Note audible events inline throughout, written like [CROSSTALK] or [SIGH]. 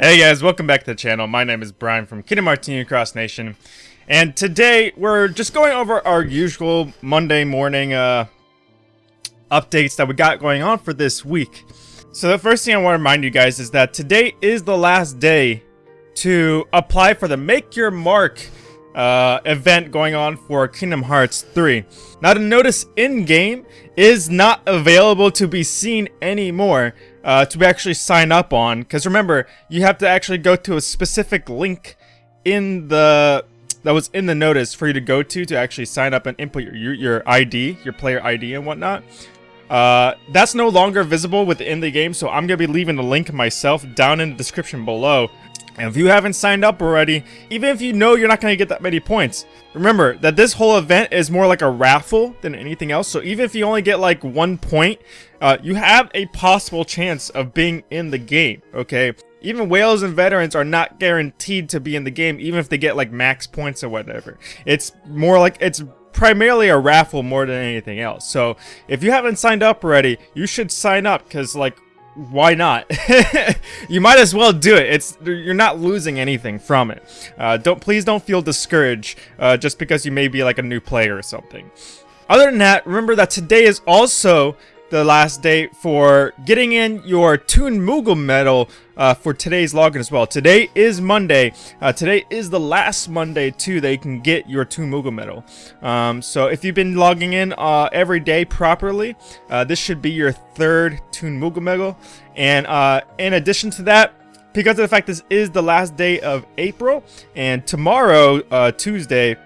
Hey guys, welcome back to the channel. My name is Brian from Kingdom Union Cross Nation. And today, we're just going over our usual Monday morning uh, updates that we got going on for this week. So the first thing I want to remind you guys is that today is the last day to apply for the Make Your Mark uh, event going on for Kingdom Hearts 3. Now the notice in-game is not available to be seen anymore uh, to actually sign up on. Because remember, you have to actually go to a specific link in the that was in the notice for you to go to to actually sign up and input your your, your ID, your player ID and whatnot. Uh, that's no longer visible within the game, so I'm going to be leaving the link myself down in the description below. And if you haven't signed up already, even if you know you're not going to get that many points, remember that this whole event is more like a raffle than anything else. So even if you only get like one point, uh, you have a possible chance of being in the game, okay? Even whales and veterans are not guaranteed to be in the game, even if they get like max points or whatever. It's more like, it's primarily a raffle more than anything else. So if you haven't signed up already, you should sign up because like why not? [LAUGHS] you might as well do it. It's you're not losing anything from it. Uh, don't please don't feel discouraged uh, just because you may be like a new player or something. Other than that, remember that today is also the last date for getting in your Toon Moogle medal uh, for today's login as well. Today is Monday. Uh, today is the last Monday too that you can get your Toon Moogle medal. Um, so if you've been logging in uh, every day properly, uh, this should be your third Toon Moogle medal. And uh, in addition to that, because of the fact this is the last day of April, and tomorrow, uh, Tuesday,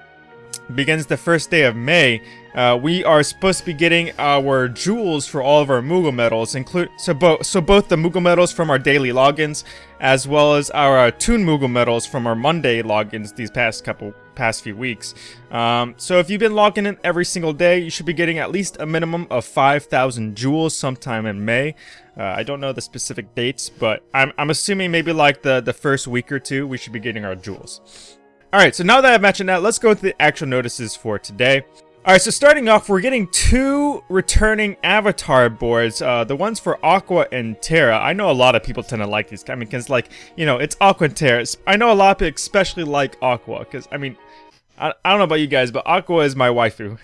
begins the first day of May, uh, we are supposed to be getting our jewels for all of our Moogle medals, include so both so both the Moogle medals from our daily logins, as well as our uh, Toon Moogle medals from our Monday logins these past couple past few weeks. Um, so if you've been logging in every single day, you should be getting at least a minimum of 5,000 jewels sometime in May. Uh, I don't know the specific dates, but I'm, I'm assuming maybe like the, the first week or two, we should be getting our jewels. Alright, so now that I've mentioned that, let's go to the actual notices for today. Alright, so starting off, we're getting two returning avatar boards. Uh, the ones for Aqua and Terra. I know a lot of people tend to like these. I mean, because, like, you know, it's Aqua and Terra. I know a lot of people especially like Aqua. Because, I mean, I, I don't know about you guys, but Aqua is my waifu.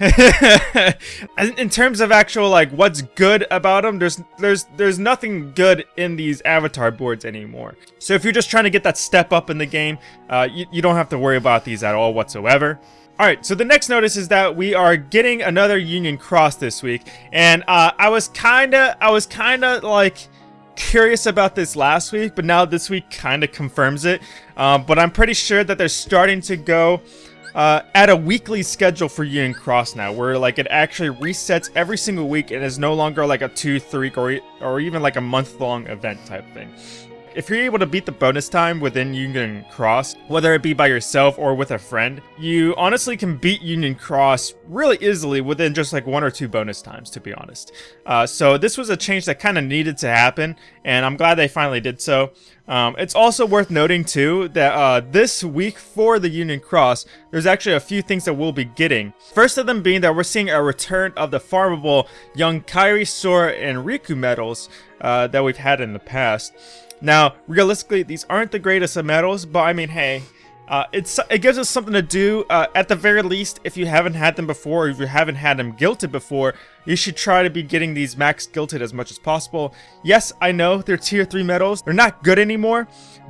[LAUGHS] in terms of actual, like, what's good about them, there's, there's, there's nothing good in these avatar boards anymore. So if you're just trying to get that step up in the game, uh, you, you don't have to worry about these at all whatsoever. Alright, so the next notice is that we are getting another Union Cross this week, and uh, I was kinda, I was kinda like curious about this last week, but now this week kinda confirms it. Um, but I'm pretty sure that they're starting to go uh, at a weekly schedule for Union Cross now, where like it actually resets every single week and is no longer like a two, three, or, or even like a month-long event type thing. If you're able to beat the bonus time within Union Cross, whether it be by yourself or with a friend, you honestly can beat Union Cross really easily within just like one or two bonus times, to be honest. Uh, so this was a change that kind of needed to happen, and I'm glad they finally did so. Um, it's also worth noting too that uh, this week for the Union Cross, there's actually a few things that we'll be getting. First of them being that we're seeing a return of the farmable young Kairi, Sora, and Riku medals uh, that we've had in the past. Now, realistically, these aren't the greatest of medals, but I mean, hey, uh, it's it gives us something to do. Uh, at the very least, if you haven't had them before, or if you haven't had them guilted before, you should try to be getting these max guilted as much as possible. Yes, I know they're tier 3 medals. They're not good anymore,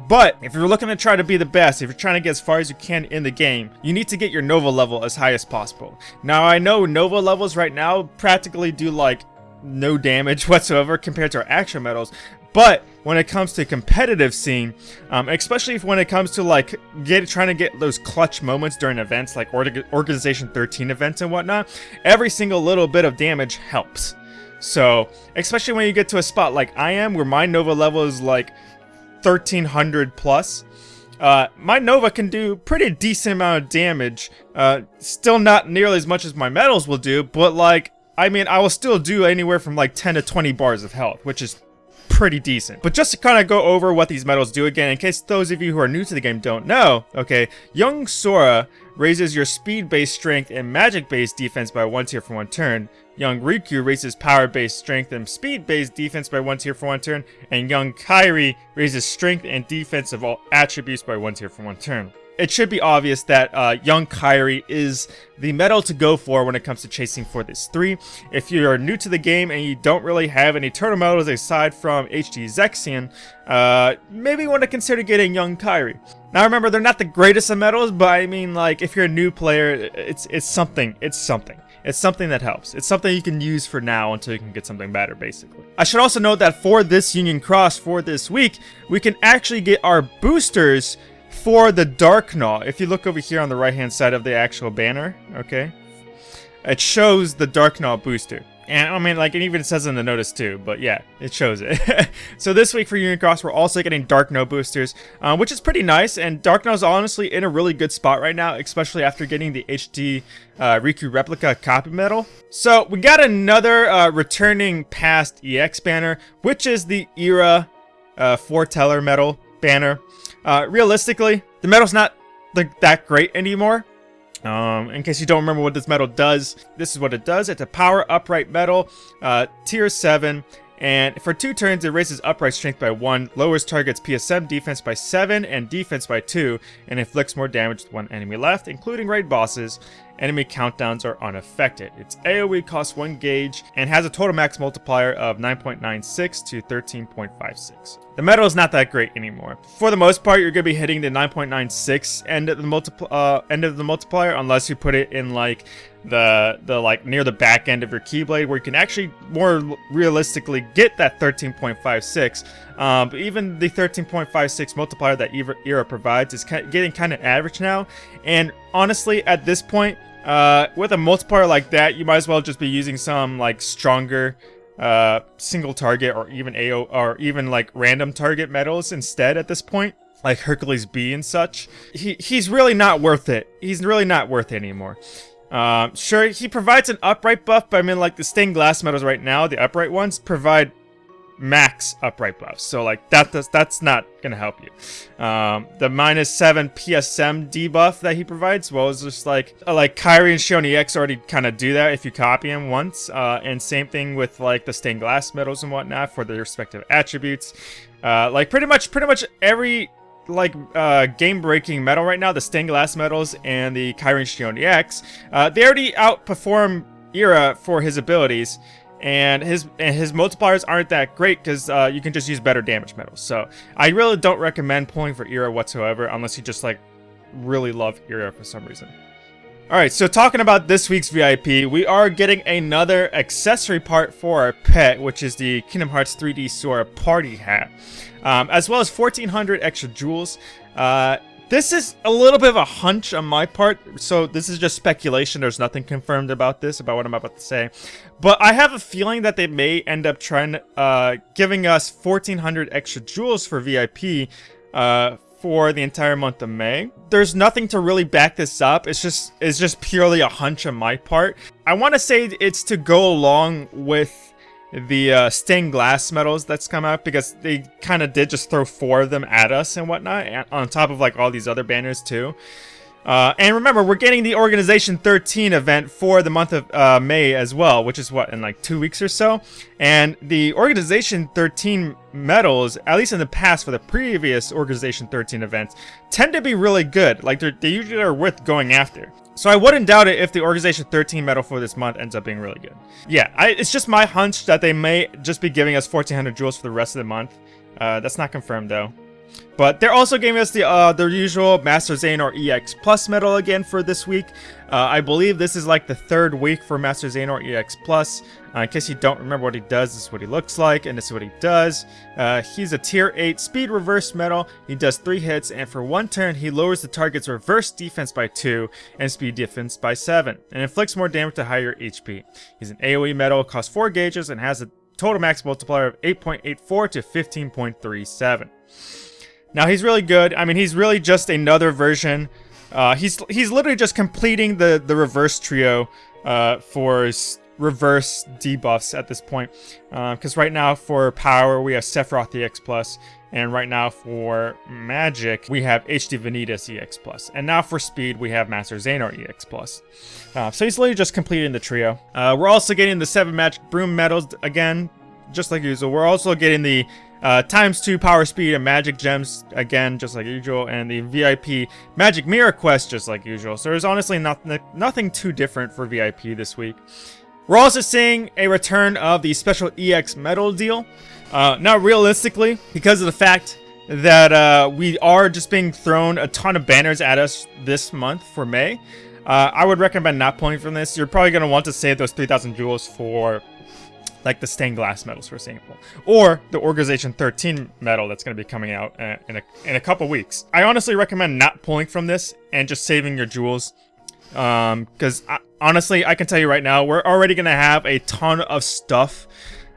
but if you're looking to try to be the best, if you're trying to get as far as you can in the game, you need to get your Nova level as high as possible. Now, I know Nova levels right now practically do like no damage [LAUGHS] whatsoever compared to our actual medals, but when it comes to competitive scene, um, especially when it comes to like get trying to get those clutch moments during events like Organization 13 events and whatnot, every single little bit of damage helps. So, especially when you get to a spot like I am, where my Nova level is like 1300 plus, uh, my Nova can do pretty decent amount of damage. Uh, still not nearly as much as my medals will do, but like, I mean, I will still do anywhere from like 10 to 20 bars of health, which is pretty decent. But just to kind of go over what these medals do again, in case those of you who are new to the game don't know, okay, young Sora raises your speed-based strength and magic-based defense by one tier for one turn. Young Riku raises power-based strength and speed-based defense by one tier for one turn. And Young Kairi raises strength and defense of all attributes by one tier for one turn it should be obvious that uh, Young Kairi is the medal to go for when it comes to chasing for this 3. If you're new to the game and you don't really have any turtle medals aside from HD Zexion, uh, maybe you want to consider getting Young Kairi. Now remember, they're not the greatest of medals, but I mean, like, if you're a new player, it's, it's something. It's something. It's something that helps. It's something you can use for now until you can get something better, basically. I should also note that for this Union Cross for this week, we can actually get our boosters for the Dark Gnaw, if you look over here on the right-hand side of the actual banner, okay, it shows the Dark Gnaw booster. And I mean, like, it even says in the notice too, but yeah, it shows it. [LAUGHS] so this week for Unicross, we're also getting Dark Gnaw boosters, uh, which is pretty nice. And Dark is honestly in a really good spot right now, especially after getting the HD uh, Riku Replica copy medal. So we got another uh, returning past EX banner, which is the Ira uh, Foreteller medal banner. Uh, realistically, the medal's not like that great anymore. Um, in case you don't remember what this medal does, this is what it does. It's a power upright medal, uh, tier 7, and for two turns it raises upright strength by 1, lowers target's PSM defense by 7 and defense by 2, and inflicts more damage to one enemy left, including raid bosses, enemy countdowns are unaffected. Its AoE costs 1 gauge and has a total max multiplier of 9.96 to 13.56. The medal is not that great anymore. For the most part, you're going to be hitting the 9.96 end of the multipl uh, end of the multiplier unless you put it in like the the like near the back end of your keyblade where you can actually more realistically get that 13.56 um, but even the 13.56 multiplier that Ira provides is getting kind of average now and honestly at this point uh, with a multiplier like that, you might as well just be using some like stronger uh, single target or even AO or even like random target medals instead at this point, like Hercules B and such. He he's really not worth it. He's really not worth it anymore. Um, sure, he provides an upright buff, but I mean, like the stained glass medals right now, the upright ones provide max upright buffs. So like that does, that's not gonna help you. Um, the minus seven PSM debuff that he provides, well, is just like uh, like Kairi and Xion EX already kind of do that if you copy him once. Uh, and same thing with like the stained glass medals and whatnot for their respective attributes. Uh, like pretty much pretty much every like uh, game-breaking medal right now, the stained glass medals and the Kairi and Xion EX, uh, they already outperform Ira for his abilities and his and his multipliers aren't that great because uh, you can just use better damage medals. So I really don't recommend pulling for Ira whatsoever unless you just like really love Ira for some reason. Alright, so talking about this week's VIP, we are getting another accessory part for our pet, which is the Kingdom Hearts 3D Sora Party Hat, um, as well as 1400 extra jewels. Uh, this is a little bit of a hunch on my part, so this is just speculation. There's nothing confirmed about this, about what I'm about to say. But I have a feeling that they may end up trying, uh, giving us 1,400 extra jewels for VIP, uh, for the entire month of May. There's nothing to really back this up. It's just, it's just purely a hunch on my part. I want to say it's to go along with the uh, stained glass medals that's come out because they kind of did just throw four of them at us and whatnot on top of like all these other banners too. Uh, and remember, we're getting the Organization 13 event for the month of uh, May as well, which is what, in like two weeks or so? And the Organization 13 medals, at least in the past for the previous Organization 13 events, tend to be really good. Like, they usually are worth going after. So I wouldn't doubt it if the Organization 13 medal for this month ends up being really good. Yeah, I, it's just my hunch that they may just be giving us 1400 jewels for the rest of the month. Uh, that's not confirmed though. But they're also giving us the uh, their usual Master Xehanort EX Plus medal again for this week. Uh, I believe this is like the third week for Master Xehanort EX Plus. Uh, in case you don't remember what he does, this is what he looks like, and this is what he does. Uh, he's a Tier 8 Speed Reverse medal. He does 3 hits, and for one turn, he lowers the target's reverse defense by 2 and speed defense by 7, and inflicts more damage to higher HP. He's an AoE medal, costs 4 gauges, and has a total max multiplier of 8.84 to 15.37. Now he's really good. I mean, he's really just another version. Uh, he's he's literally just completing the the reverse trio uh, for reverse debuffs at this point. Because uh, right now for power, we have Sephiroth EX+, Plus, and right now for magic, we have HD Vanitas EX+. Plus, And now for speed, we have Master Xehanort EX+. Plus. Uh, so he's literally just completing the trio. Uh, we're also getting the 7 Magic Broom medals again, just like usual. We're also getting the uh, times 2 power speed and magic gems, again, just like usual, and the VIP magic mirror quest, just like usual. So there's honestly not, nothing too different for VIP this week. We're also seeing a return of the special EX medal deal. Uh, not realistically, because of the fact that uh, we are just being thrown a ton of banners at us this month for May. Uh, I would recommend not pulling from this. You're probably going to want to save those 3,000 jewels for like the stained glass medals, for example, or the Organization 13 medal that's going to be coming out uh, in a in a couple weeks. I honestly recommend not pulling from this and just saving your jewels, because um, honestly, I can tell you right now, we're already going to have a ton of stuff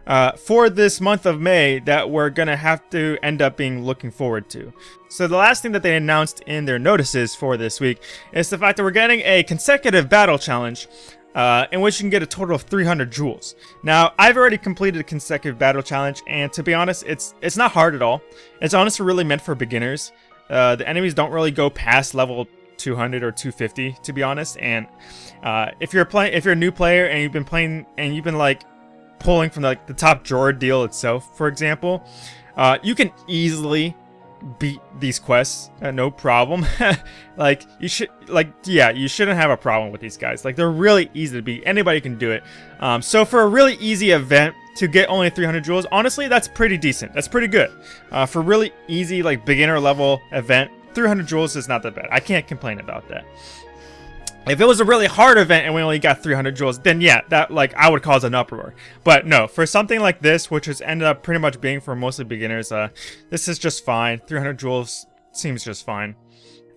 uh, for this month of May that we're gonna have to end up being looking forward to. So the last thing that they announced in their notices for this week is the fact that we're getting a consecutive battle challenge uh, in which you can get a total of 300 jewels. Now, I've already completed a consecutive battle challenge, and to be honest, it's it's not hard at all. It's honestly really meant for beginners. Uh, the enemies don't really go past level 200 or 250, to be honest. And uh, if you're playing, if you're a new player and you've been playing and you've been like pulling from the, like the top drawer deal itself, for example, uh, you can easily beat these quests, uh, no problem. [LAUGHS] like, you should, like, yeah, you shouldn't have a problem with these guys. Like, they're really easy to beat. Anybody can do it. Um, so for a really easy event to get only 300 jewels, honestly, that's pretty decent. That's pretty good. Uh, for really easy, like, beginner level event, 300 jewels is not that bad. I can't complain about that. If it was a really hard event and we only got 300 jewels, then yeah, that like I would cause an uproar. But no, for something like this, which has ended up pretty much being for mostly beginners, uh, this is just fine. 300 jewels seems just fine.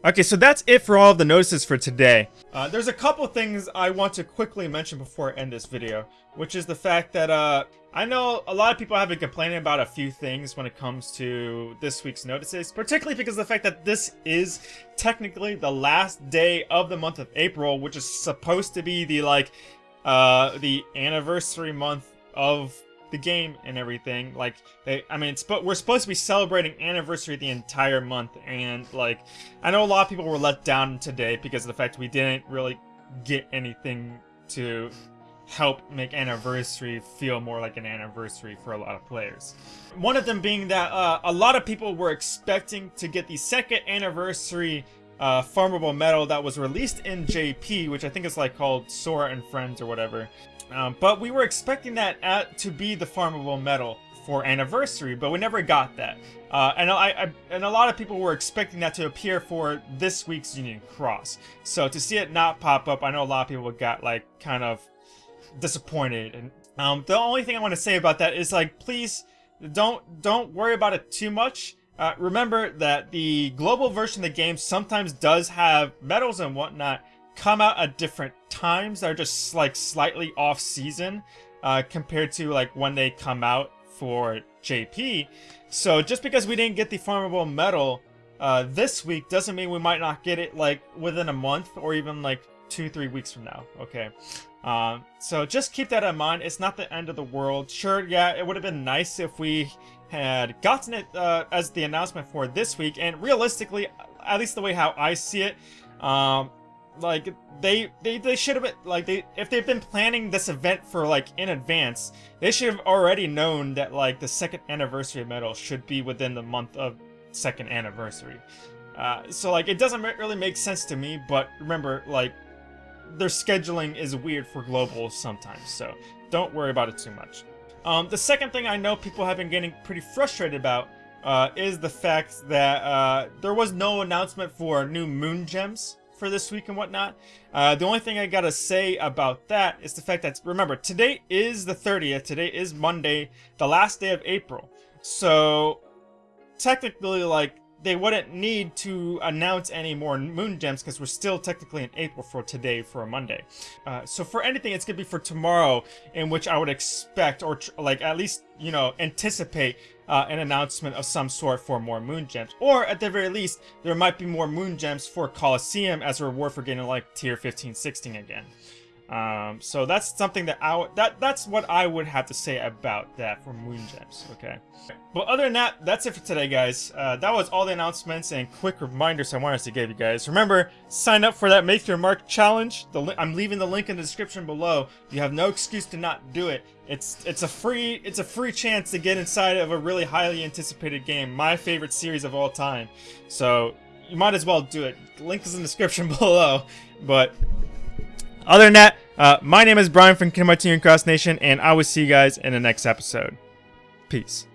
Okay, so that's it for all of the notices for today. Uh, there's a couple things I want to quickly mention before I end this video, which is the fact that uh, I know a lot of people have been complaining about a few things when it comes to this week's notices, particularly because of the fact that this is technically the last day of the month of April, which is supposed to be the like uh, the anniversary month of the game and everything. Like, they, I mean, it's but we're supposed to be celebrating anniversary the entire month, and like, I know a lot of people were let down today because of the fact we didn't really get anything to help make anniversary feel more like an anniversary for a lot of players. One of them being that uh, a lot of people were expecting to get the second anniversary uh, farmable medal that was released in JP, which I think is like called Sora and Friends or whatever. Um, but we were expecting that at, to be the farmable medal for anniversary, but we never got that. Uh, and I, I, and a lot of people were expecting that to appear for this week's Union Cross. So to see it not pop up, I know a lot of people got like kind of disappointed. And um, the only thing I want to say about that is like, please don't don't worry about it too much. Uh, remember that the global version of the game sometimes does have medals and whatnot come out at different times that are just like slightly off season uh, compared to like when they come out for JP. So just because we didn't get the farmable medal uh, this week doesn't mean we might not get it like within a month or even like two, three weeks from now. Okay. Um, so just keep that in mind. It's not the end of the world. Sure, yeah, it would have been nice if we had gotten it uh, as the announcement for this week. And realistically, at least the way how I see it, um, like they they they should have like they if they've been planning this event for like in advance they should have already known that like the second anniversary medal should be within the month of second anniversary. Uh, so like it doesn't really make sense to me but remember like their scheduling is weird for global sometimes so don't worry about it too much. Um, the second thing I know people have been getting pretty frustrated about uh, is the fact that uh, there was no announcement for new moon gems for this week and whatnot. Uh, the only thing I gotta say about that is the fact that, remember, today is the 30th, today is Monday, the last day of April. So, technically, like, they wouldn't need to announce any more moon gems because we're still technically in April for today for a Monday. Uh, so for anything, it's gonna be for tomorrow, in which I would expect or like at least you know anticipate uh, an announcement of some sort for more moon gems, or at the very least, there might be more moon gems for Colosseum as a reward for getting like tier 15, 16 again. Um, so that's something that I that that's what I would have to say about that for Moon Gems. Okay. But other than that, that's it for today, guys. Uh, that was all the announcements and quick reminders I wanted to give you guys. Remember, sign up for that Make Your Mark challenge. The I'm leaving the link in the description below. You have no excuse to not do it. It's it's a free it's a free chance to get inside of a really highly anticipated game, my favorite series of all time. So you might as well do it. Link is in the description [LAUGHS] below. But other than that, uh, my name is Brian from Kingdom Hearts Cross Nation, and I will see you guys in the next episode. Peace.